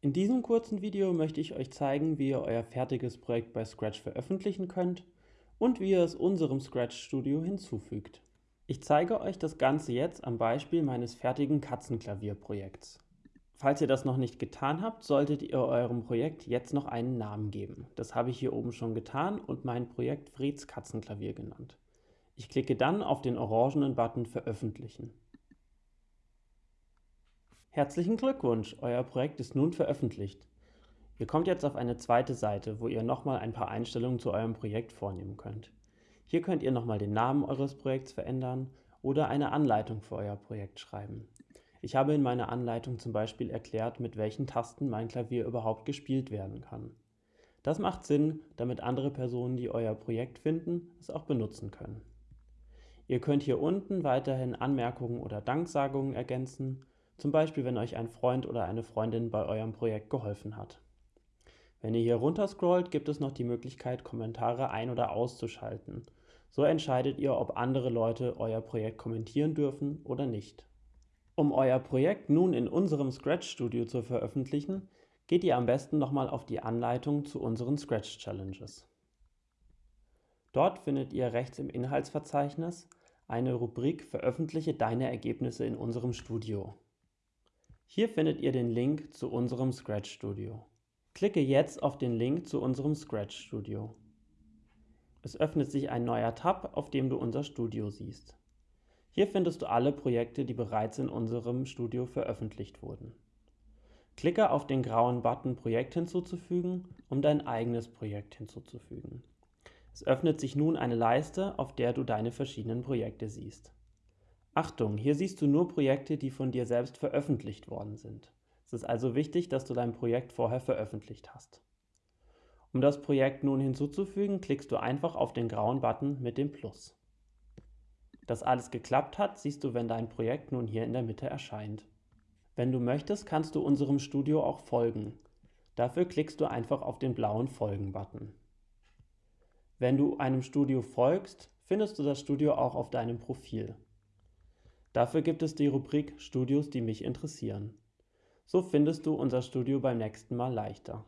In diesem kurzen Video möchte ich euch zeigen, wie ihr euer fertiges Projekt bei Scratch veröffentlichen könnt und wie ihr es unserem Scratch Studio hinzufügt. Ich zeige euch das Ganze jetzt am Beispiel meines fertigen Katzenklavierprojekts. Falls ihr das noch nicht getan habt, solltet ihr eurem Projekt jetzt noch einen Namen geben. Das habe ich hier oben schon getan und mein Projekt Freds Katzenklavier genannt. Ich klicke dann auf den orangenen Button Veröffentlichen. Herzlichen Glückwunsch, euer Projekt ist nun veröffentlicht. Ihr kommt jetzt auf eine zweite Seite, wo ihr nochmal ein paar Einstellungen zu eurem Projekt vornehmen könnt. Hier könnt ihr nochmal den Namen eures Projekts verändern oder eine Anleitung für euer Projekt schreiben. Ich habe in meiner Anleitung zum Beispiel erklärt, mit welchen Tasten mein Klavier überhaupt gespielt werden kann. Das macht Sinn, damit andere Personen, die euer Projekt finden, es auch benutzen können. Ihr könnt hier unten weiterhin Anmerkungen oder Danksagungen ergänzen, zum Beispiel wenn euch ein Freund oder eine Freundin bei eurem Projekt geholfen hat. Wenn ihr hier runter scrollt, gibt es noch die Möglichkeit, Kommentare ein- oder auszuschalten. So entscheidet ihr, ob andere Leute euer Projekt kommentieren dürfen oder nicht. Um euer Projekt nun in unserem Scratch Studio zu veröffentlichen, geht ihr am besten nochmal auf die Anleitung zu unseren Scratch Challenges. Dort findet ihr rechts im Inhaltsverzeichnis eine Rubrik Veröffentliche deine Ergebnisse in unserem Studio. Hier findet ihr den Link zu unserem Scratch Studio. Klicke jetzt auf den Link zu unserem Scratch Studio. Es öffnet sich ein neuer Tab, auf dem du unser Studio siehst. Hier findest du alle Projekte, die bereits in unserem Studio veröffentlicht wurden. Klicke auf den grauen Button Projekt hinzuzufügen, um dein eigenes Projekt hinzuzufügen. Es öffnet sich nun eine Leiste, auf der du deine verschiedenen Projekte siehst. Achtung, hier siehst du nur Projekte, die von dir selbst veröffentlicht worden sind. Es ist also wichtig, dass du dein Projekt vorher veröffentlicht hast. Um das Projekt nun hinzuzufügen, klickst du einfach auf den grauen Button mit dem Plus. Dass alles geklappt hat, siehst du, wenn dein Projekt nun hier in der Mitte erscheint. Wenn du möchtest, kannst du unserem Studio auch folgen. Dafür klickst du einfach auf den blauen Folgen-Button. Wenn du einem Studio folgst, findest du das Studio auch auf deinem Profil. Dafür gibt es die Rubrik Studios, die mich interessieren. So findest du unser Studio beim nächsten Mal leichter.